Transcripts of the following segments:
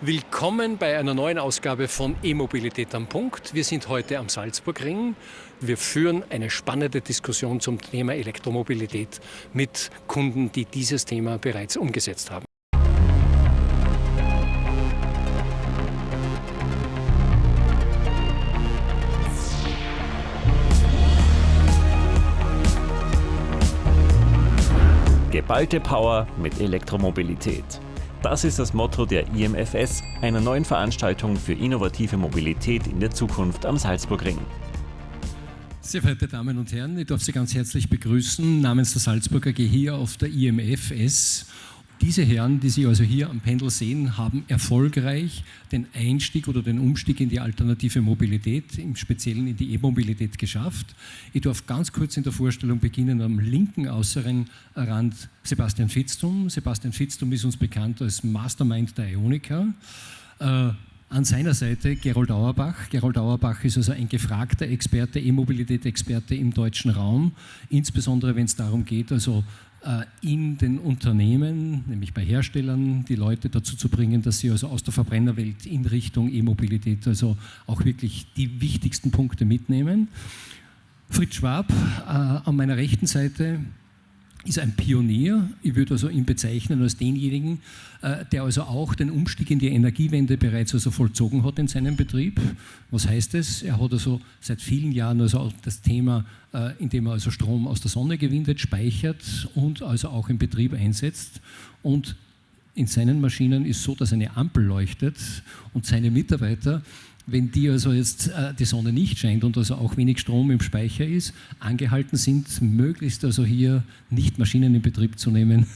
Willkommen bei einer neuen Ausgabe von E-Mobilität am Punkt. Wir sind heute am Salzburgring. Wir führen eine spannende Diskussion zum Thema Elektromobilität mit Kunden, die dieses Thema bereits umgesetzt haben. Geballte Power mit Elektromobilität. Das ist das Motto der IMFS, einer neuen Veranstaltung für innovative Mobilität in der Zukunft am Salzburgring. Sehr verehrte Damen und Herren, ich darf Sie ganz herzlich begrüßen namens der Salzburger AG hier auf der IMFS diese Herren, die Sie also hier am Pendel sehen, haben erfolgreich den Einstieg oder den Umstieg in die alternative Mobilität, im Speziellen in die E-Mobilität geschafft. Ich darf ganz kurz in der Vorstellung beginnen am linken äußeren Rand Sebastian Fitztum. Sebastian Fitztum ist uns bekannt als Mastermind der Ionica. Äh, an seiner Seite Gerold Auerbach. Gerold Auerbach ist also ein gefragter Experte, E-Mobilität-Experte im deutschen Raum, insbesondere wenn es darum geht, also in den Unternehmen, nämlich bei Herstellern, die Leute dazu zu bringen, dass sie also aus der Verbrennerwelt in Richtung E-Mobilität also auch wirklich die wichtigsten Punkte mitnehmen. Fritz Schwab äh, an meiner rechten Seite ist ein Pionier. Ich würde also ihn bezeichnen als denjenigen, äh, der also auch den Umstieg in die Energiewende bereits also vollzogen hat in seinem Betrieb. Was heißt das? Er hat also seit vielen Jahren also das Thema, äh, indem er also Strom aus der Sonne gewinnt, speichert und also auch im Betrieb einsetzt. Und in seinen Maschinen ist so, dass eine Ampel leuchtet und seine Mitarbeiter wenn die also jetzt äh, die Sonne nicht scheint und also auch wenig Strom im Speicher ist, angehalten sind, möglichst also hier nicht Maschinen in Betrieb zu nehmen.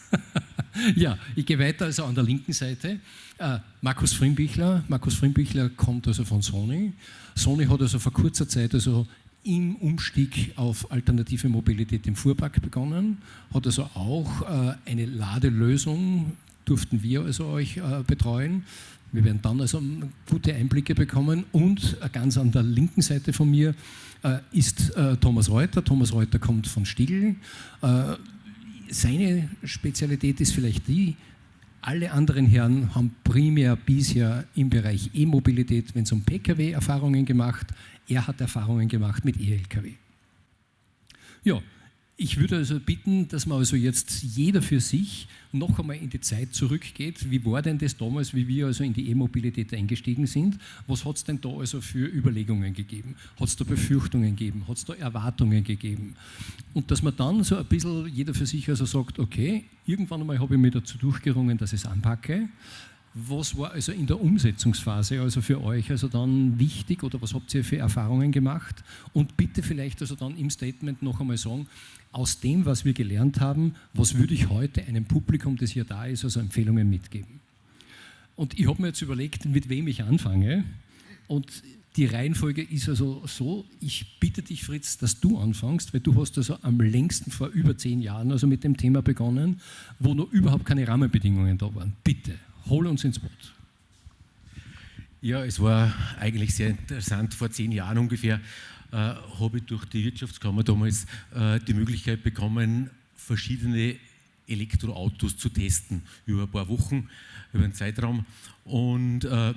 ja, ich gehe weiter also an der linken Seite. Äh, Markus Frimbichler. Markus Frimbichler kommt also von Sony. Sony hat also vor kurzer Zeit also im Umstieg auf alternative Mobilität im Fuhrpark begonnen, hat also auch äh, eine Ladelösung durften wir also euch äh, betreuen. Wir werden dann also gute Einblicke bekommen und ganz an der linken Seite von mir äh, ist äh, Thomas Reuter. Thomas Reuter kommt von Stiegl. Äh, seine Spezialität ist vielleicht die, alle anderen Herren haben primär bisher im Bereich E-Mobilität, wenn es um Pkw Erfahrungen gemacht. Er hat Erfahrungen gemacht mit E-Lkw. Ja, ich würde also bitten, dass man also jetzt jeder für sich noch einmal in die Zeit zurückgeht. Wie war denn das damals, wie wir also in die E-Mobilität eingestiegen sind? Was hat es denn da also für Überlegungen gegeben? Hat es da Befürchtungen gegeben? Hat es da Erwartungen gegeben? Und dass man dann so ein bisschen jeder für sich also sagt, okay, irgendwann einmal habe ich mich dazu durchgerungen, dass ich es anpacke. Was war also in der Umsetzungsphase also für euch also dann wichtig oder was habt ihr für Erfahrungen gemacht? Und bitte vielleicht also dann im Statement noch einmal sagen, aus dem, was wir gelernt haben, was würde ich heute einem Publikum, das hier da ist, also Empfehlungen mitgeben? Und ich habe mir jetzt überlegt, mit wem ich anfange. Und die Reihenfolge ist also so, ich bitte dich, Fritz, dass du anfängst, weil du hast also am längsten vor über zehn Jahren also mit dem Thema begonnen, wo noch überhaupt keine Rahmenbedingungen da waren. Bitte, hol uns ins Boot. Ja, es war eigentlich sehr interessant. Vor zehn Jahren ungefähr äh, habe ich durch die Wirtschaftskammer damals äh, die Möglichkeit bekommen, verschiedene Elektroautos zu testen über ein paar Wochen, über einen Zeitraum. Und äh,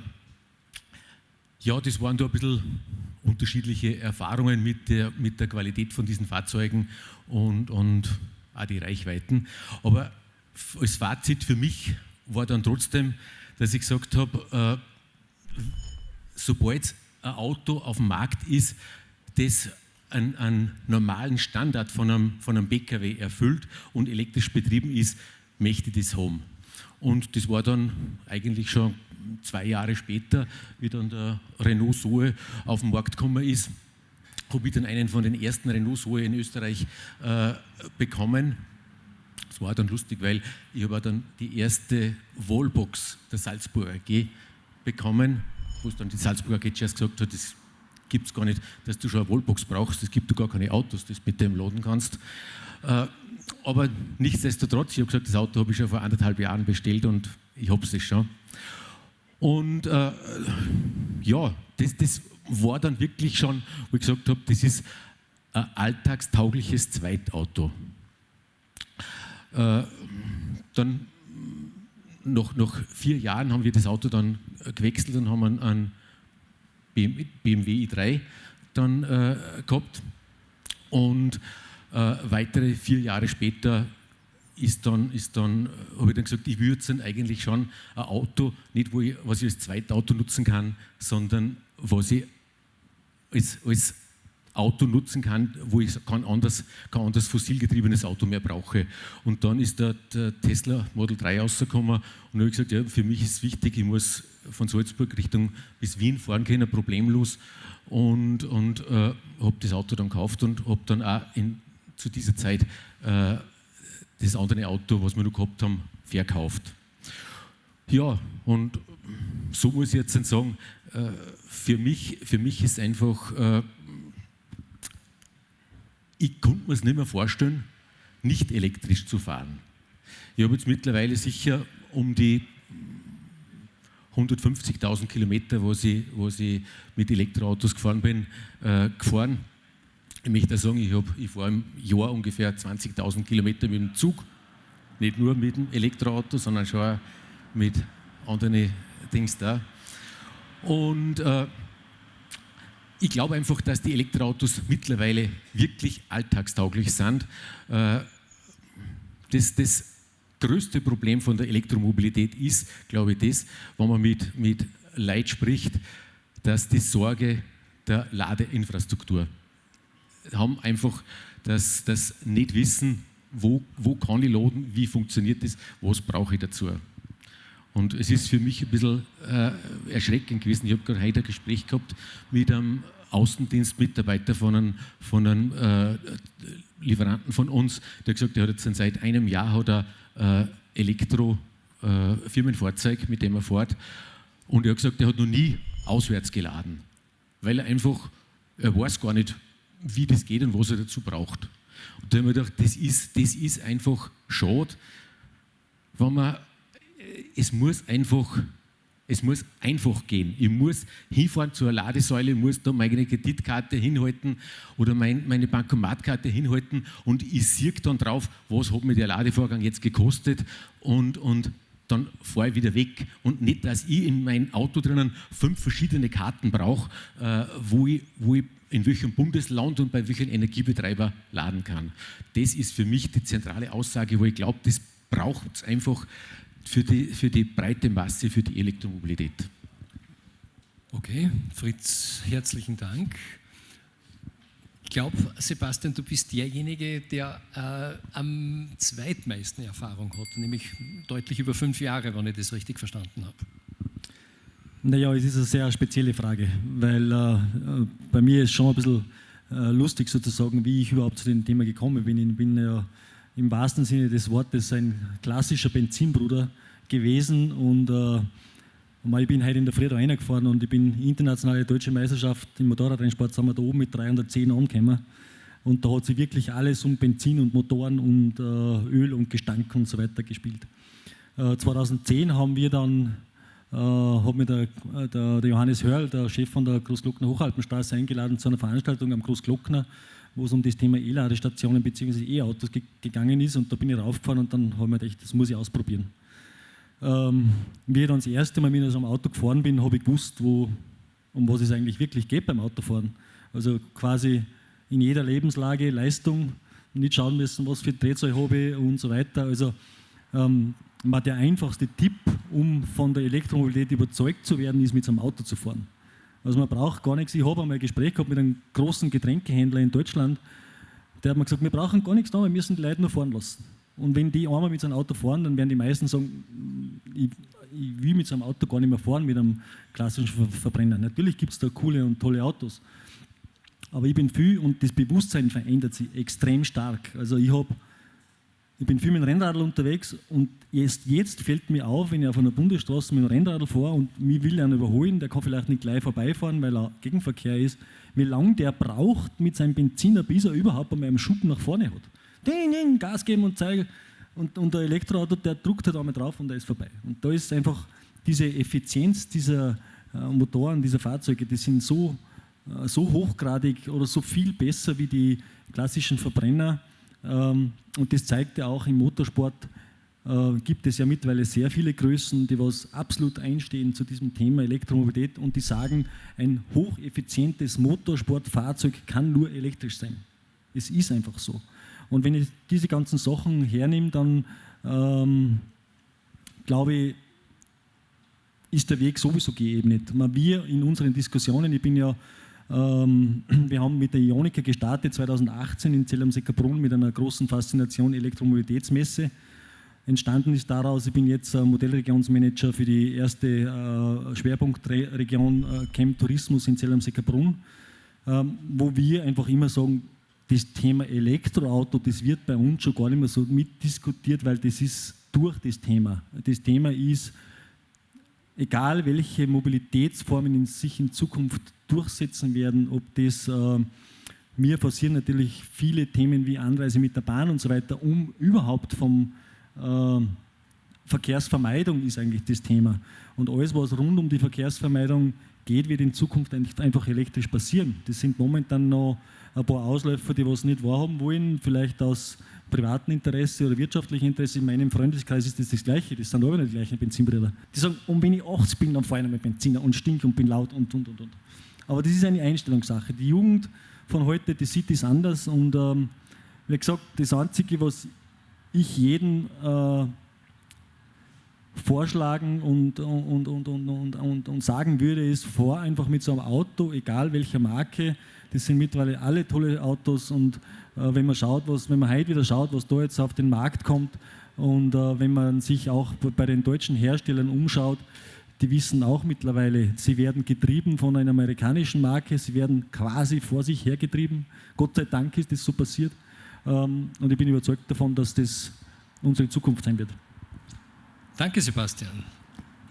ja, das waren da ein bisschen unterschiedliche Erfahrungen mit der, mit der Qualität von diesen Fahrzeugen und, und auch die Reichweiten. Aber als Fazit für mich war dann trotzdem, dass ich gesagt habe, äh, sobald ein Auto auf dem Markt ist, das einen, normalen Standard von einem, von einem PKW erfüllt und elektrisch betrieben ist, möchte ich das haben. Und das war dann eigentlich schon zwei Jahre später, wie dann der Renault Zoe auf den Markt gekommen ist, habe ich dann einen von den ersten Renault Zoe in Österreich äh, bekommen. Das war dann lustig, weil ich habe dann die erste Wallbox der Salzburger AG bekommen, wo es dann die Salzburger AG zuerst gesagt hat, das gibt es gar nicht, dass du schon eine Wallbox brauchst. Es gibt du gar keine Autos, das mit dem laden kannst. Äh, aber nichtsdestotrotz, ich habe gesagt, das Auto habe ich schon vor anderthalb Jahren bestellt und ich habe es schon. Und äh, ja, das, das war dann wirklich schon, wo ich gesagt habe, das ist ein alltagstaugliches Zweitauto. Äh, dann nach, nach vier Jahren haben wir das Auto dann gewechselt und haben einen, BMW i3 dann äh, gehabt. Und äh, weitere vier Jahre später ist dann, ist dann habe ich dann gesagt, ich würde dann eigentlich schon ein Auto, nicht wo ich, was ich als Zweitauto nutzen kann, sondern was ich als, als Auto nutzen kann, wo ich kein anderes, kein anderes fossilgetriebenes Auto mehr brauche. Und dann ist der, der Tesla Model 3 rausgekommen und habe gesagt, ja, für mich ist es wichtig, ich muss von Salzburg Richtung bis Wien fahren können, problemlos. Und, und äh, habe das Auto dann gekauft und habe dann auch in, zu dieser Zeit äh, das andere Auto, was wir noch gehabt haben, verkauft. Ja, und so muss ich jetzt sagen, äh, für mich, für mich ist einfach, äh, ich konnte mir es nicht mehr vorstellen, nicht elektrisch zu fahren. Ich habe jetzt mittlerweile sicher um die 150.000 Kilometer, wo ich, wo ich mit Elektroautos gefahren bin, äh, gefahren. Ich möchte sagen, ich, ich fahre im Jahr ungefähr 20.000 Kilometer mit dem Zug. Nicht nur mit dem Elektroauto, sondern schon auch mit anderen Dings da. Und äh, ich glaube einfach, dass die Elektroautos mittlerweile wirklich alltagstauglich sind. Äh, das, das größte Problem von der Elektromobilität ist, glaube ich, das, wenn man mit, mit Leid spricht, dass die Sorge der Ladeinfrastruktur haben einfach das, das nicht wissen, wo, wo kann ich laden, wie funktioniert das, was brauche ich dazu. Und es ist für mich ein bisschen äh, erschreckend gewesen. Ich habe gerade heute ein Gespräch gehabt mit einem Außendienstmitarbeiter von einem, von einem äh, Lieferanten von uns, der gesagt hat, er hat jetzt seit einem Jahr hat er, äh, Elektro-Firmenfahrzeug, äh, mit dem er fährt. Und er hat gesagt, er hat noch nie auswärts geladen, weil er einfach, er weiß gar nicht, wie das geht und was er dazu braucht. Und da habe ich mir gedacht, das ist, das ist einfach schade, wenn man es muss einfach, es muss einfach gehen. Ich muss hinfahren zur Ladesäule, muss da meine Kreditkarte hinhalten oder mein, meine Bankomatkarte hinhalten und ich sehe dann drauf, was hat mir der Ladevorgang jetzt gekostet und, und dann fahre ich wieder weg. Und nicht, dass ich in mein Auto drinnen fünf verschiedene Karten brauche, äh, wo, ich, wo ich in welchem Bundesland und bei welchem Energiebetreiber laden kann. Das ist für mich die zentrale Aussage, wo ich glaube, das braucht es einfach für die, für die breite Masse, für die Elektromobilität. Okay, Fritz, herzlichen Dank. Ich glaube, Sebastian, du bist derjenige, der äh, am zweitmeisten Erfahrung hat, nämlich deutlich über fünf Jahre, wenn ich das richtig verstanden habe. Naja, es ist eine sehr spezielle Frage, weil äh, bei mir ist schon ein bisschen äh, lustig sozusagen, wie ich überhaupt zu dem Thema gekommen bin. Ich bin ja im wahrsten Sinne des Wortes ein klassischer Benzinbruder gewesen. Und äh, ich bin heute in der Früh reingefahren und ich bin internationale deutsche Meisterschaft im Motorradrennsport, sind wir da oben mit 310 angekommen. Und da hat sich wirklich alles um Benzin und Motoren und äh, Öl und Gestank und so weiter gespielt. Äh, 2010 haben wir dann äh, hat mir der, der, der, Johannes Hörl, der Chef von der Großglockner Hochalpenstraße, eingeladen zu einer Veranstaltung am Großglockner wo es um das Thema E-Ladestationen bzw. E-Autos ge gegangen ist. Und da bin ich raufgefahren und dann habe ich mir gedacht, das muss ich ausprobieren. Ähm, wie ich dann das erste Mal mit so einem Auto gefahren bin, habe ich gewusst, wo, um was es eigentlich wirklich geht beim Autofahren. Also quasi in jeder Lebenslage Leistung, nicht schauen müssen, was für Drehzahl habe und so weiter. Also ähm, der einfachste Tipp, um von der Elektromobilität überzeugt zu werden, ist mit so einem Auto zu fahren. Also man braucht gar nichts. Ich habe einmal ein Gespräch gehabt mit einem großen Getränkehändler in Deutschland, der hat mir gesagt, wir brauchen gar nichts da, wir müssen die Leute nur fahren lassen. Und wenn die einmal mit so einem Auto fahren, dann werden die meisten sagen, ich, ich will mit so einem Auto gar nicht mehr fahren, mit einem klassischen Verbrenner. Natürlich gibt es da coole und tolle Autos. Aber ich bin viel und das Bewusstsein verändert sich extrem stark. Also ich habe ich bin viel mit dem Rennradl unterwegs und erst jetzt fällt mir auf, wenn ich auf einer Bundesstraße mit dem Rennradl fahre und mich will einer überholen, der kann vielleicht nicht gleich vorbeifahren, weil er Gegenverkehr ist, wie lange der braucht mit seinem Benziner, bis er überhaupt einmal einen Schub nach vorne hat. Ding, ding, Gas geben und zeigen. Und, und der Elektroauto, der druckt halt einmal drauf und der ist vorbei. Und da ist einfach diese Effizienz dieser äh, Motoren, dieser Fahrzeuge, die sind so, äh, so hochgradig oder so viel besser wie die klassischen Verbrenner ähm, und das zeigt ja auch im Motorsport, äh, gibt es ja mittlerweile sehr viele Größen, die was absolut einstehen zu diesem Thema Elektromobilität und die sagen, ein hocheffizientes Motorsportfahrzeug kann nur elektrisch sein. Es ist einfach so. Und wenn ich diese ganzen Sachen hernehme, dann ähm, glaube ich, ist der Weg sowieso geebnet. Wir in unseren Diskussionen, ich bin ja, ähm, wir haben mit der Ionica gestartet 2018 in Zell am Seckerbrunn mit einer großen Faszination Elektromobilitätsmesse. Entstanden ist daraus, ich bin jetzt Modellregionsmanager für die erste äh, Schwerpunktregion äh, Camp Tourismus in Zell am Seckerbrunn, ähm, wo wir einfach immer sagen, das Thema Elektroauto, das wird bei uns schon gar nicht mehr so mitdiskutiert, weil das ist durch das Thema. Das Thema ist, egal welche Mobilitätsformen in sich in Zukunft durchsetzen werden, ob das, äh, mir forcieren natürlich viele Themen wie Anreise mit der Bahn und so weiter, um überhaupt vom äh, Verkehrsvermeidung ist eigentlich das Thema. Und alles, was rund um die Verkehrsvermeidung geht, wird in Zukunft einfach elektrisch passieren. Das sind momentan noch ein paar Ausläufer, die was nicht wahrhaben wollen, vielleicht aus privaten Interesse oder wirtschaftlichem Interesse. In meinem Freundeskreis ist das das Gleiche, das sind aber nicht die gleichen Benzinbrüder. Die sagen, und wenn ich 80 bin, dann fahre ich mit Benziner und stink und bin laut und und und und. Aber das ist eine Einstellungssache. Die Jugend von heute, die sieht das anders und ähm, wie gesagt, das Einzige, was ich jeden äh, vorschlagen und, und, und, und, und, und, sagen würde, ist, vor einfach mit so einem Auto, egal welcher Marke, das sind mittlerweile alle tolle Autos und wenn man schaut, was, wenn man heute wieder schaut, was da jetzt auf den Markt kommt und äh, wenn man sich auch bei den deutschen Herstellern umschaut, die wissen auch mittlerweile, sie werden getrieben von einer amerikanischen Marke, sie werden quasi vor sich hergetrieben. Gott sei Dank ist das so passiert ähm, und ich bin überzeugt davon, dass das unsere Zukunft sein wird. Danke, Sebastian.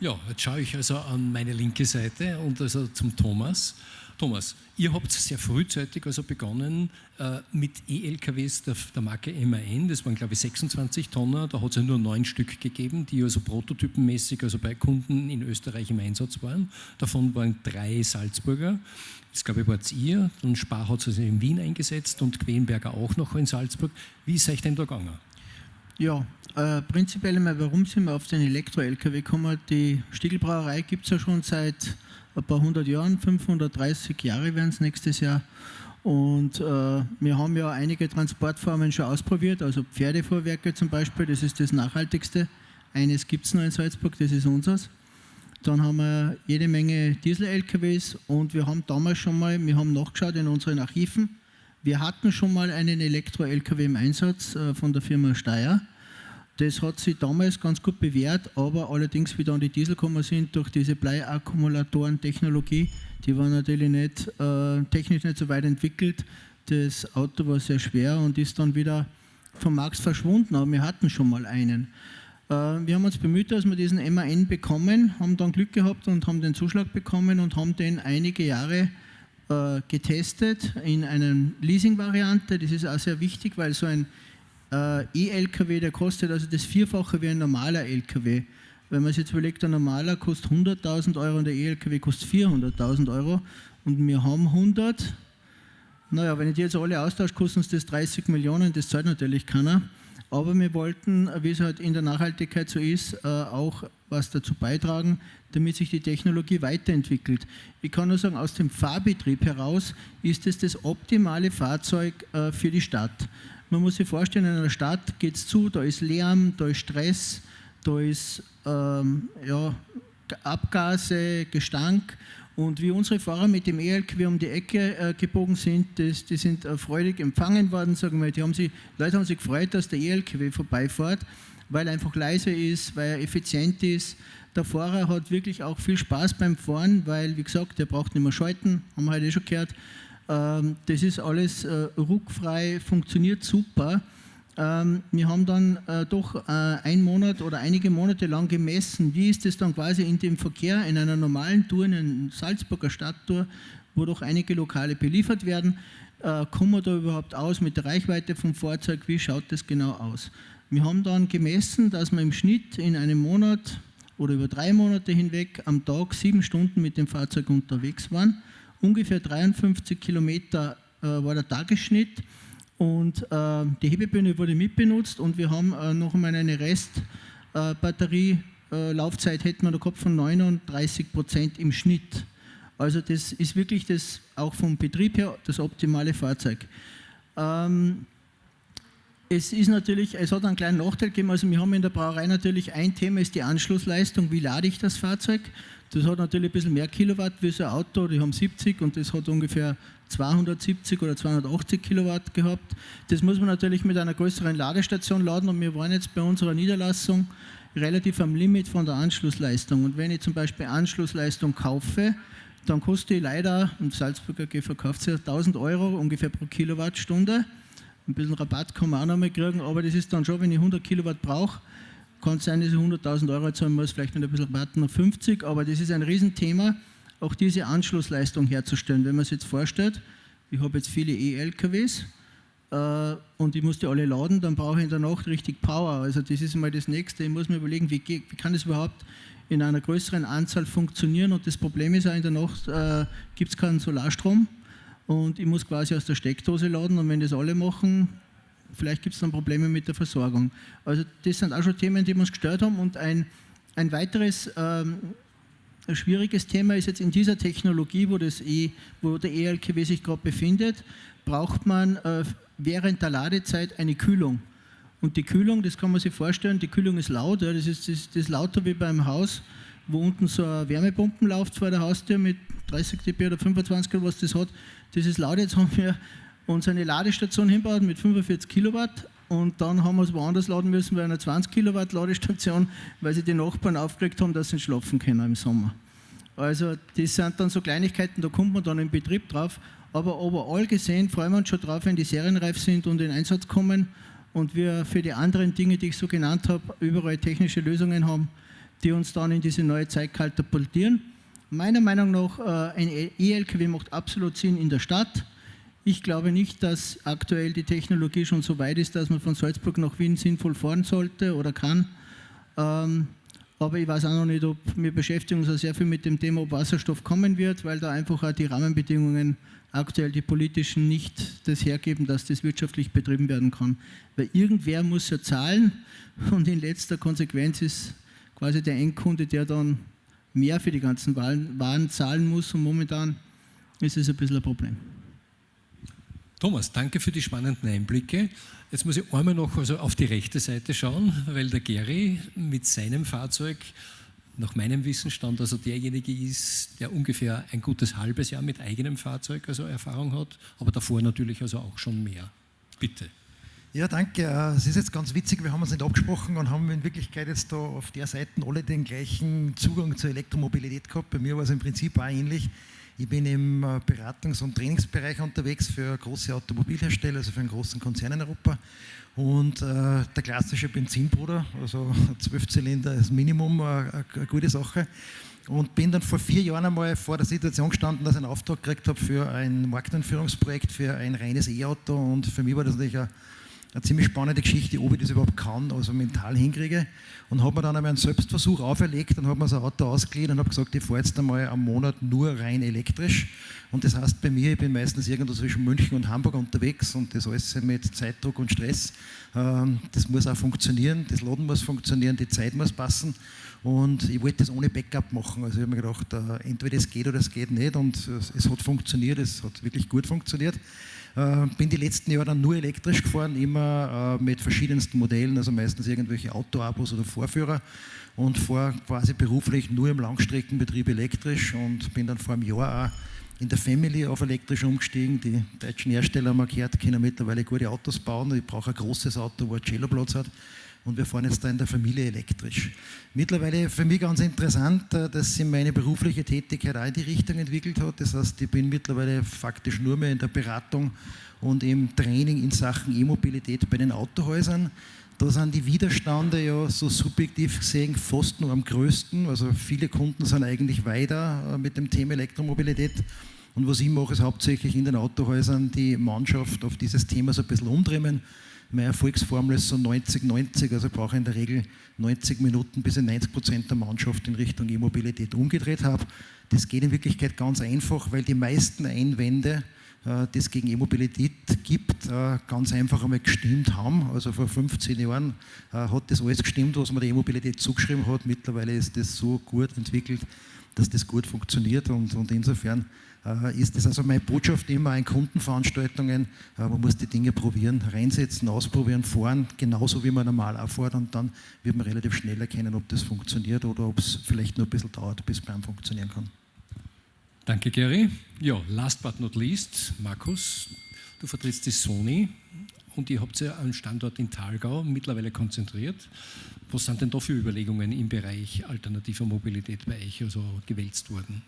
Ja, jetzt schaue ich also an meine linke Seite und also zum Thomas. Thomas, ihr habt sehr frühzeitig also begonnen äh, mit E-LKWs der, der, Marke MAN, das waren glaube ich 26 Tonnen, da hat es ja nur neun Stück gegeben, die also prototypenmäßig also bei Kunden in Österreich im Einsatz waren. Davon waren drei Salzburger, das glaube ich war ihr, dann Spar hat es also in Wien eingesetzt und Quenberger auch noch in Salzburg. Wie ist euch denn da gegangen? Ja, äh, prinzipiell einmal, warum sind wir auf den Elektro-LKW gekommen? Die Stiegelbrauerei gibt es ja schon seit ein paar hundert Jahren, 530 Jahre werden es nächstes Jahr. Und äh, wir haben ja einige Transportformen schon ausprobiert, also Pferdefuhrwerke zum Beispiel, das ist das nachhaltigste. Eines gibt es noch in Salzburg, das ist unseres. Dann haben wir jede Menge Diesel-LKWs und wir haben damals schon mal, wir haben nachgeschaut in unseren Archiven, wir hatten schon mal einen Elektro-LKW im Einsatz äh, von der Firma Steyr. Das hat sich damals ganz gut bewährt, aber allerdings, wie dann die Diesel gekommen sind, durch diese Bleiakkumulatoren-Technologie, die war natürlich nicht, äh, technisch nicht so weit entwickelt. Das Auto war sehr schwer und ist dann wieder vom Markt verschwunden, aber wir hatten schon mal einen. Äh, wir haben uns bemüht, dass wir diesen MAN bekommen, haben dann Glück gehabt und haben den Zuschlag bekommen und haben den einige Jahre äh, getestet in einer Leasing-Variante. Das ist auch sehr wichtig, weil so ein äh, E-LKW, der kostet also das Vierfache wie ein normaler LKW. Wenn man sich jetzt überlegt, ein normaler kostet 100.000 Euro und der E-LKW kostet 400.000 Euro und wir haben 100. Naja, wenn ich die jetzt alle austausche, kosten uns das 30 Millionen, das zahlt natürlich keiner. Aber wir wollten, wie es halt in der Nachhaltigkeit so ist, äh, auch was dazu beitragen, damit sich die Technologie weiterentwickelt. Ich kann nur sagen, aus dem Fahrbetrieb heraus ist es das optimale Fahrzeug äh, für die Stadt. Man muss sich vorstellen, in einer Stadt geht es zu, da ist Lärm, da ist Stress, da ist ähm, ja, Abgase, Gestank. Und wie unsere Fahrer mit dem ELKW um die Ecke äh, gebogen sind, das, die sind äh, freudig empfangen worden, sagen wir. Die haben sich, Leute haben sich gefreut, dass der ELKW vorbeifährt, weil er einfach leise ist, weil er effizient ist. Der Fahrer hat wirklich auch viel Spaß beim Fahren, weil, wie gesagt, der braucht nicht mehr schalten, haben wir heute eh schon gehört. Ähm, das ist alles äh, ruckfrei, funktioniert super. Ähm, wir haben dann äh, doch äh, einen Monat oder einige Monate lang gemessen, wie ist es dann quasi in dem Verkehr in einer normalen Tour, in einer Salzburger Stadttour, wo doch einige Lokale beliefert werden, kommen wir da überhaupt aus mit der Reichweite vom Fahrzeug, wie schaut das genau aus? Wir haben dann gemessen, dass wir im Schnitt in einem Monat oder über drei Monate hinweg am Tag sieben Stunden mit dem Fahrzeug unterwegs waren. Ungefähr 53 Kilometer äh, war der Tagesschnitt und äh, die Hebebühne wurde mitbenutzt und wir haben äh, noch einmal eine Restbatterielaufzeit, äh, hätten wir da gehabt von 39 Prozent im Schnitt. Also das ist wirklich das auch vom Betrieb her das optimale Fahrzeug. Ähm, es ist natürlich, es hat einen kleinen Nachteil gegeben, also wir haben in der Brauerei natürlich ein Thema, ist die Anschlussleistung, wie lade ich das Fahrzeug? Das hat natürlich ein bisschen mehr Kilowatt wie so ein Auto, die haben 70 und das hat ungefähr 270 oder 280 Kilowatt gehabt. Das muss man natürlich mit einer größeren Ladestation laden und wir waren jetzt bei unserer Niederlassung relativ am Limit von der Anschlussleistung. Und wenn ich zum Beispiel Anschlussleistung kaufe, dann kostet die leider, und Salzburger AG verkauft sie 1000 Euro ungefähr pro Kilowattstunde. Ein bisschen Rabatt kann man auch noch mal kriegen, aber das ist dann schon, wenn ich 100 Kilowatt brauche, kann es sein, dass ich 100.000 Euro zahlen muss, vielleicht mit ein bisschen noch 50, aber das ist ein Riesenthema, auch diese Anschlussleistung herzustellen. Wenn man sich jetzt vorstellt, ich habe jetzt viele E-LKWs äh, und ich muss die alle laden, dann brauche ich in der Nacht richtig Power. Also das ist mal das Nächste. Ich muss mir überlegen, wie, wie kann das überhaupt in einer größeren Anzahl funktionieren und das Problem ist auch, in der Nacht äh, gibt es keinen Solarstrom und ich muss quasi aus der Steckdose laden und wenn das alle machen, vielleicht gibt es dann Probleme mit der Versorgung. Also das sind auch schon Themen, die uns gestört haben und ein, ein weiteres ähm, schwieriges Thema ist jetzt in dieser Technologie, wo, das e, wo der ELKW sich gerade befindet, braucht man äh, während der Ladezeit eine Kühlung. Und die Kühlung, das kann man sich vorstellen, die Kühlung ist laut, ja, das, ist, das, das ist lauter wie beim Haus, wo unten so eine Wärmepumpen läuft vor der Haustür mit 30 dB oder 25 was das hat. Das ist laut, jetzt haben wir uns eine Ladestation hinbaut mit 45 Kilowatt und dann haben wir es woanders laden müssen bei einer 20 Kilowatt Ladestation, weil sie die Nachbarn aufgeregt haben, dass sie schlafen können im Sommer. Also das sind dann so Kleinigkeiten, da kommt man dann im Betrieb drauf. Aber overall gesehen freuen wir uns schon drauf, wenn die serienreif sind und in Einsatz kommen und wir für die anderen Dinge, die ich so genannt habe, überall technische Lösungen haben, die uns dann in diese neue Zeit katapultieren. Meiner Meinung nach, äh, ein E-LKW macht absolut Sinn in der Stadt ich glaube nicht, dass aktuell die Technologie schon so weit ist, dass man von Salzburg nach Wien sinnvoll fahren sollte oder kann. Ähm, aber ich weiß auch noch nicht, ob wir beschäftigen uns auch sehr viel mit dem Thema, ob Wasserstoff kommen wird, weil da einfach auch die Rahmenbedingungen aktuell die politischen nicht das hergeben, dass das wirtschaftlich betrieben werden kann. Weil irgendwer muss ja zahlen und in letzter Konsequenz ist quasi der Endkunde, der dann mehr für die ganzen Waren zahlen muss und momentan ist es ein bisschen ein Problem. Thomas, danke für die spannenden Einblicke. Jetzt muss ich einmal noch also auf die rechte Seite schauen, weil der Gary mit seinem Fahrzeug nach meinem Wissensstand also derjenige ist, der ungefähr ein gutes halbes Jahr mit eigenem Fahrzeug also Erfahrung hat, aber davor natürlich also auch schon mehr. Bitte. Ja, danke. Äh, es ist jetzt ganz witzig, wir haben uns nicht abgesprochen und haben in Wirklichkeit jetzt da auf der Seite alle den gleichen Zugang zur Elektromobilität gehabt. Bei mir war es im Prinzip auch ähnlich. Ich bin im äh, Beratungs- und Trainingsbereich unterwegs für große Automobilhersteller, also für einen großen Konzern in Europa. Und äh, der klassische Benzinbruder, also 12 Zylinder ist Minimum, äh, eine gute Sache. Und bin dann vor vier Jahren einmal vor der Situation gestanden, dass ich einen Auftrag gekriegt habe für ein Markteinführungsprojekt für ein reines E-Auto. Und für mich war das natürlich ein eine ziemlich spannende Geschichte, ob ich das überhaupt kann, also mental hinkriege. Und habe mir dann einmal einen Selbstversuch auferlegt und habe mir so ein Auto ausgeliehen und habe gesagt, ich fahre jetzt einmal am Monat nur rein elektrisch. Und das heißt bei mir, ich bin meistens irgendwo zwischen München und Hamburg unterwegs und das alles mit Zeitdruck und Stress. Ähm, das muss auch funktionieren, das Laden muss funktionieren, die Zeit muss passen. Und ich wollte das ohne Backup machen. Also ich habe mir gedacht, äh, entweder es geht oder es geht nicht. Und es hat funktioniert, es hat wirklich gut funktioniert. Äh, bin die letzten Jahre dann nur elektrisch gefahren, immer äh, mit verschiedensten Modellen, also meistens irgendwelche Autoabos oder Vorführer und fahre quasi beruflich nur im Langstreckenbetrieb elektrisch und bin dann vor einem Jahr auch in der Family auf elektrisch umgestiegen. Die deutschen Hersteller haben gehört, können mittlerweile gute Autos bauen. Ich brauche ein großes Auto, wo ein Cello-Platz hat und wir fahren jetzt da in der Familie elektrisch. Mittlerweile für mich ganz interessant, äh, dass sich meine berufliche Tätigkeit auch in die Richtung entwickelt hat. Das heißt, ich bin mittlerweile faktisch nur mehr in der Beratung und im Training in Sachen E-Mobilität bei den Autohäusern. Da sind die Widerstände ja so subjektiv gesehen fast nur am größten. Also viele Kunden sind eigentlich weiter äh, mit dem Thema Elektromobilität. Und was ich mache, ist hauptsächlich in den Autohäusern die Mannschaft auf dieses Thema so ein bisschen umdrehen meine Erfolgsformel ist so 90-90, also ich brauche in der Regel 90 Minuten, bis ich 90 Prozent der Mannschaft in Richtung E-Mobilität umgedreht habe. Das geht in Wirklichkeit ganz einfach, weil die meisten Einwände äh, das gegen E-Mobilität gibt, äh, ganz einfach einmal gestimmt haben. Also vor 15 Jahren äh, hat das alles gestimmt, was man der E-Mobilität zugeschrieben hat. Mittlerweile ist das so gut entwickelt, dass das gut funktioniert und, und insofern ist das also meine Botschaft immer in Kundenveranstaltungen. Man muss die Dinge probieren, reinsetzen, ausprobieren, fahren, genauso wie man normal auch fährt und dann wird man relativ schnell erkennen, ob das funktioniert oder ob es vielleicht nur ein bisschen dauert, bis beim funktionieren kann. Danke, Gary. Ja, last but not least, Markus, du vertrittst die Sony und ihr habt ja einen Standort in Thalgau mittlerweile konzentriert. Was sind denn da für Überlegungen im Bereich alternativer Mobilität bei euch also gewälzt worden?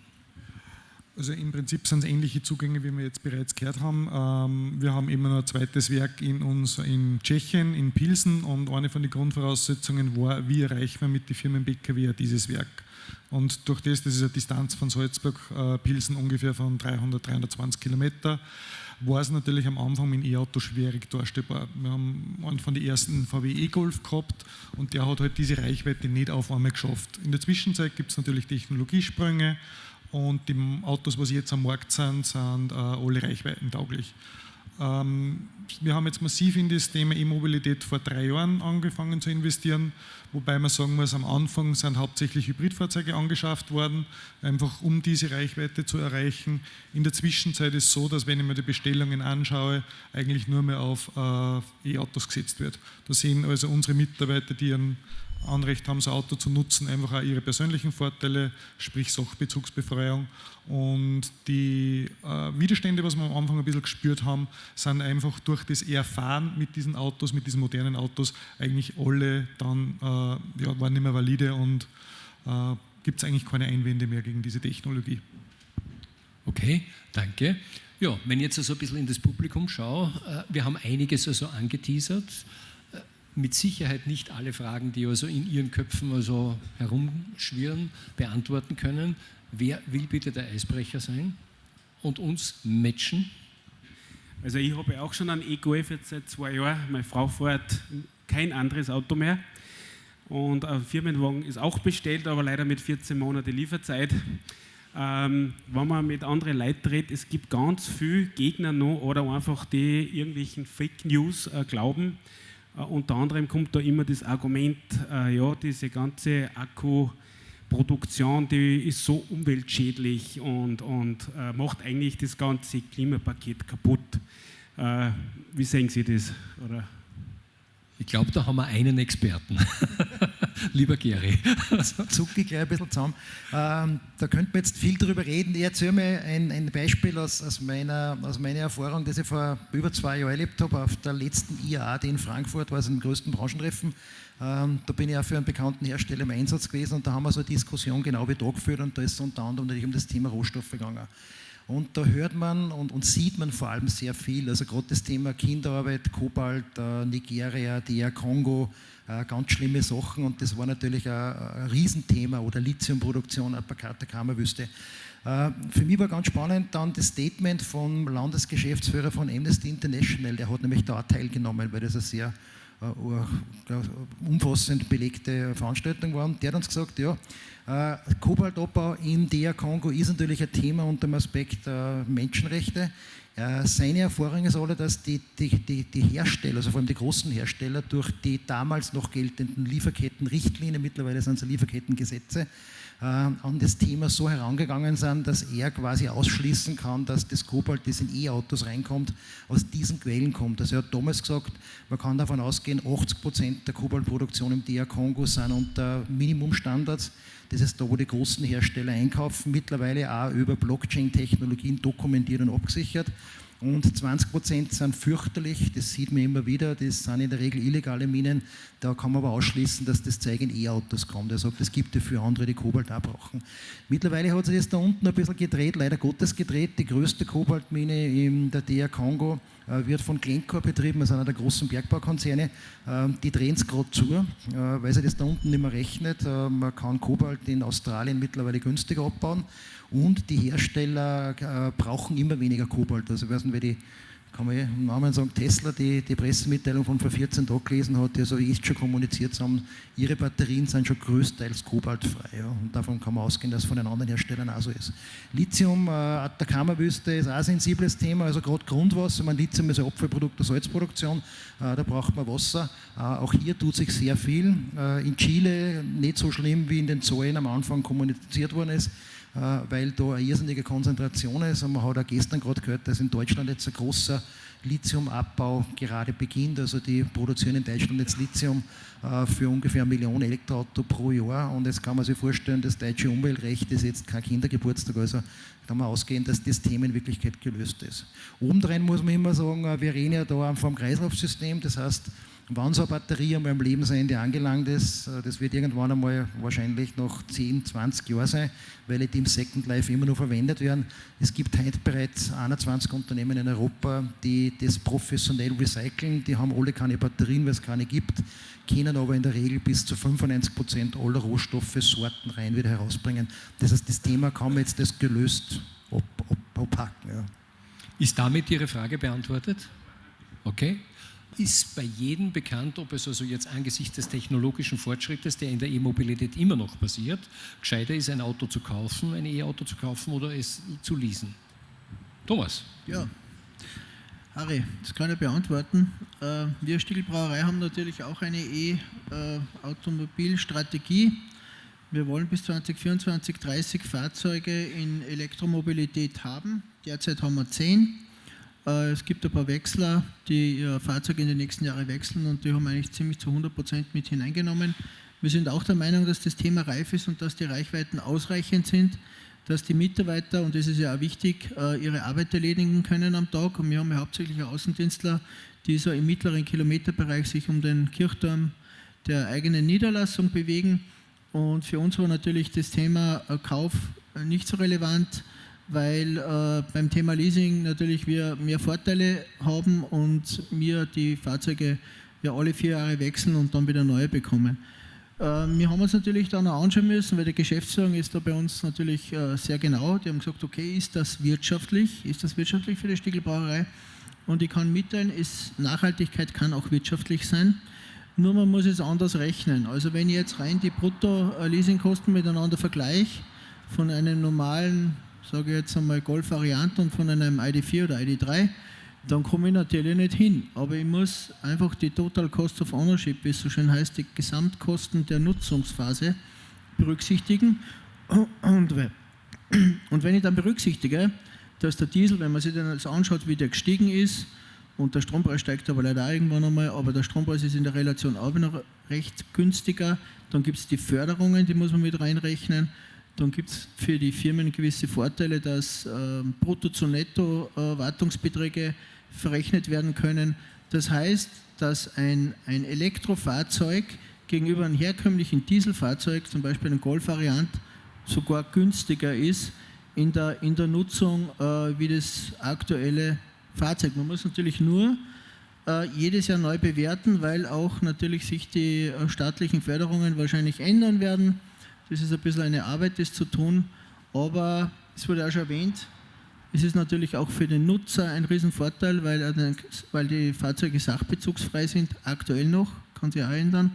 Also im Prinzip sind es ähnliche Zugänge, wie wir jetzt bereits gehört haben. Ähm, wir haben immer noch ein zweites Werk in uns in Tschechien, in Pilsen und eine von den Grundvoraussetzungen war, wie erreichen wir mit den Firmen BKW dieses Werk. Und durch das, das ist eine Distanz von Salzburg-Pilsen äh, ungefähr von 300, 320 Kilometer, war es natürlich am Anfang mit dem E-Auto schwierig darstellbar. Wir haben einen von den ersten VW E-Golf gehabt und der hat halt diese Reichweite nicht auf einmal geschafft. In der Zwischenzeit gibt es natürlich Technologiesprünge und die Autos, was jetzt am Markt sind, sind äh, alle reichweitentauglich. Ähm, wir haben jetzt massiv in das Thema E-Mobilität vor drei Jahren angefangen zu investieren, wobei man sagen muss, am Anfang sind hauptsächlich Hybridfahrzeuge angeschafft worden, einfach um diese Reichweite zu erreichen. In der Zwischenzeit ist es so, dass wenn ich mir die Bestellungen anschaue, eigentlich nur mehr auf äh, E-Autos gesetzt wird. Da sehen also unsere Mitarbeiter, die einen Anrecht haben, so ein Auto zu nutzen, einfach auch ihre persönlichen Vorteile, sprich Sachbezugsbefreiung. Und die äh, Widerstände, was wir am Anfang ein bisschen gespürt haben, sind einfach durch das Erfahren mit diesen Autos, mit diesen modernen Autos, eigentlich alle dann, äh, ja, waren nicht mehr valide und äh, gibt es eigentlich keine Einwände mehr gegen diese Technologie. Okay, danke. Ja, wenn ich jetzt also ein bisschen in das Publikum schaue, äh, wir haben einiges also angeteasert mit Sicherheit nicht alle Fragen, die also in Ihren Köpfen also herumschwirren, beantworten können. Wer will bitte der Eisbrecher sein und uns matchen? Also ich habe auch schon einen E-Golf jetzt seit zwei Jahren. Meine Frau fährt kein anderes Auto mehr. Und ein Firmenwagen ist auch bestellt, aber leider mit 14 Monaten Lieferzeit. Ähm, wenn man mit anderen Leuten redet, es gibt ganz viele Gegner noch oder einfach die irgendwelchen Fake News äh, glauben. Uh, unter anderem kommt da immer das Argument, uh, ja, diese ganze Akkuproduktion, die ist so umweltschädlich und, und uh, macht eigentlich das ganze Klimapaket kaputt. wie sehen Sie das? Oder? Ich glaube, da haben wir einen Experten. Lieber Gary. Zucke ich gleich ein bisschen zusammen. Ähm, da könnte man jetzt viel drüber reden. Ich erzähle mir ein, ein Beispiel aus, aus, meiner, aus meiner Erfahrung, das ich vor über zwei Jahren erlebt habe, auf der letzten IAA, die in Frankfurt war, also im größten Branchentreffen. Ähm, da bin ich auch für einen bekannten Hersteller im Einsatz gewesen und da haben wir so eine Diskussion genau wie da geführt und da ist es unter anderem natürlich um das Thema Rohstoffe gegangen. Und da hört man und, und, sieht man vor allem sehr viel. Also gerade das Thema Kinderarbeit, Kobalt, äh, Nigeria, DR Kongo, äh, ganz schlimme Sachen. Und das war natürlich ein, ein Riesenthema oder Lithiumproduktion, Atacama-Wüste. Äh, für mich war ganz spannend dann das Statement vom Landesgeschäftsführer von Amnesty International. Der hat nämlich da teilgenommen, weil das eine sehr umfassend belegte Veranstaltung war. Und der hat uns gesagt, ja, äh, Kobaltabbau in der Kongo ist natürlich ein Thema unter dem Aspekt äh, Menschenrechte. Äh, seine Erfahrung ist alle, dass die, die, die, die, Hersteller, also vor allem die großen Hersteller, durch die damals noch geltenden Lieferkettenrichtlinien, mittlerweile sind es Lieferkettengesetze, äh, an das Thema so herangegangen sind, dass er quasi ausschließen kann, dass das Kobalt, das in E-Autos reinkommt, aus diesen Quellen kommt. Also er hat damals gesagt, man kann davon ausgehen, 80 Prozent der Kobaltproduktion im DR Kongo sind unter Minimumstandards. Das ist da, wo die großen Hersteller einkaufen, mittlerweile auch über Blockchain-Technologien dokumentiert und abgesichert. Und 20 Prozent sind fürchterlich, das sieht man immer wieder, das sind in der Regel illegale Minen. Da kann man aber ausschließen, dass das Zeug in E-Autos kommt. Er sagt, es gibt ja für andere, die Kobalt auch brauchen. Mittlerweile hat sich das da unten ein bisschen gedreht, leider Gottes gedreht. Die größte Kobaltmine in der DR Kongo äh, wird von Glencore betrieben, also einer der großen Bergbaukonzerne. Ähm, die drehen es gerade zu, äh, weil sich das da unten nicht mehr rechnet. Äh, man kann Kobalt in Australien mittlerweile günstiger abbauen und die Hersteller brauchen immer weniger Kobalt. Also, ich weiß nicht, wer die kann man im Namen sagen, Tesla, die die Pressemitteilung von vor 14 Tagen gelesen hat, die also jetzt schon kommuniziert haben, ihre Batterien sind schon größtenteils kobaltfrei. Ja, und davon kann man ausgehen, dass es von den anderen Herstellern auch so ist. Lithium, äh, Atacama-Wüste ist auch ein sensibles Thema, also gerade Grundwasser. Man Lithium ist ein Abfallprodukt der Salzproduktion, äh, da braucht man Wasser. Äh, auch hier tut sich sehr viel. Äh, in Chile nicht so schlimm, wie in den Zahlen am Anfang kommuniziert worden ist. Äh, weil da eine irrsinnige Konzentration ist. Und man hat auch gestern gerade gehört, dass in Deutschland jetzt ein großer Lithiumabbau gerade beginnt. Also die produzieren in Deutschland jetzt Lithium äh, für ungefähr eine Million Elektroauto pro Jahr. Und jetzt kann man sich vorstellen, das deutsche Umweltrecht ist jetzt kein Kindergeburtstag. Also kann man ausgehen, dass das Thema in Wirklichkeit gelöst ist. Obendrein muss man immer sagen, äh, wir reden ja da vom Kreislaufsystem. Das heißt, Wann so eine Batterie einmal am Lebensende angelangt ist, äh, das wird irgendwann einmal wahrscheinlich noch 10, 20 Jahre sein, weil die im Second Life immer noch verwendet werden. Es gibt heute bereits 21 Unternehmen in Europa, die das professionell recyceln. Die haben alle keine Batterien, weil es keine gibt, können aber in der Regel bis zu 95 Prozent aller Rohstoffe, Sorten rein wieder herausbringen. Das heißt, das Thema kann man jetzt das gelöst abpacken. Ja. Ist damit Ihre Frage beantwortet? Okay ist bei jedem bekannt, ob es also jetzt angesichts des technologischen Fortschrittes, der in der E-Mobilität immer noch passiert, gescheiter ist, ein Auto zu kaufen, ein E-Auto zu kaufen oder es zu leasen. Thomas. Ja, Harry, das kann ich beantworten. Äh, wir Stiegelbrauerei haben natürlich auch eine E-Automobilstrategie. Wir wollen bis 2024 30 Fahrzeuge in Elektromobilität haben. Derzeit haben wir 10. Äh, es gibt ein paar Wechsler, die ihr Fahrzeug in den nächsten Jahren wechseln und die haben eigentlich ziemlich zu 100 Prozent mit hineingenommen. Wir sind auch der Meinung, dass das Thema reif ist und dass die Reichweiten ausreichend sind, dass die Mitarbeiter, und das ist ja auch wichtig, äh, ihre Arbeit erledigen können am Tag. Und wir haben ja hauptsächlich Außendienstler, die so im mittleren Kilometerbereich sich um den Kirchturm der eigenen Niederlassung bewegen. Und für uns war natürlich das Thema äh, Kauf nicht so relevant weil äh, beim Thema Leasing natürlich wir mehr Vorteile haben und wir die Fahrzeuge ja alle vier Jahre wechseln und dann wieder neue bekommen. Äh, wir haben uns natürlich dann auch anschauen müssen, weil die Geschäftsführung ist da bei uns natürlich äh, sehr genau. Die haben gesagt, okay, ist das wirtschaftlich? Ist das wirtschaftlich für die Stiegelbrauerei? Und ich kann mitteilen, ist, Nachhaltigkeit kann auch wirtschaftlich sein. Nur man muss es anders rechnen. Also wenn ich jetzt rein die Brutto-Leasingkosten miteinander vergleiche, von einem normalen sage ich jetzt einmal Golf-Varianten von einem ID4 oder ID3, dann komme ich natürlich nicht hin. Aber ich muss einfach die Total Cost of Ownership, wie es so schön heißt, die Gesamtkosten der Nutzungsphase berücksichtigen. Und, wenn ich dann berücksichtige, dass der Diesel, wenn man sich den jetzt anschaut, wie der gestiegen ist, und der Strompreis steigt aber leider auch irgendwann einmal, aber der Strompreis ist in der Relation auch noch recht günstiger. Dann gibt es die Förderungen, die muss man mit reinrechnen. Dann gibt es für die Firmen gewisse Vorteile, dass äh, Brutto zu Netto äh, Wartungsbeträge verrechnet werden können. Das heißt, dass ein, ein Elektrofahrzeug gegenüber einem herkömmlichen Dieselfahrzeug, zum Beispiel einem Golf-Variant, sogar günstiger ist in der, in der Nutzung äh, wie das aktuelle Fahrzeug. Man muss natürlich nur äh, jedes Jahr neu bewerten, weil auch natürlich sich die äh, staatlichen Förderungen wahrscheinlich ändern werden. Das ist ein bisschen eine Arbeit, das zu tun, aber es wurde auch schon erwähnt, es ist natürlich auch für den Nutzer ein Riesenvorteil, weil, weil die Fahrzeuge sachbezugsfrei sind, aktuell noch, kann sich auch ändern,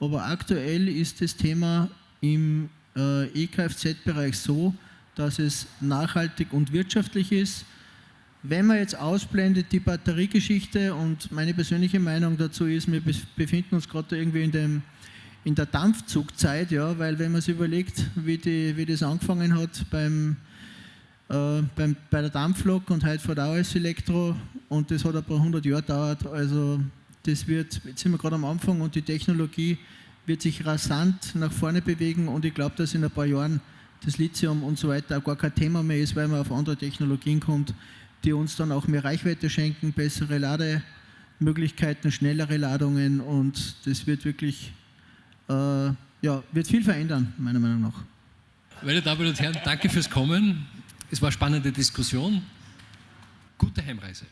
aber aktuell ist das Thema im äh, E-Kfz-Bereich so, dass es nachhaltig und wirtschaftlich ist. Wenn man jetzt ausblendet die Batteriegeschichte und meine persönliche Meinung dazu ist, wir befinden uns gerade irgendwie in dem in der Dampfzugzeit, ja, weil wenn man sich überlegt, wie, die, wie das angefangen hat beim, äh, beim, bei der Dampflok und heute fährt auch alles Elektro und das hat ein paar hundert Jahre gedauert, also das wird, jetzt sind wir gerade am Anfang und die Technologie wird sich rasant nach vorne bewegen und ich glaube, dass in ein paar Jahren das Lithium und so weiter auch gar kein Thema mehr ist, weil man auf andere Technologien kommt, die uns dann auch mehr Reichweite schenken, bessere Lademöglichkeiten, schnellere Ladungen und das wird wirklich äh, ja, wird viel verändern, meiner Meinung nach. Meine Damen und Herren, danke fürs Kommen. Es war eine spannende Diskussion. Gute Heimreise.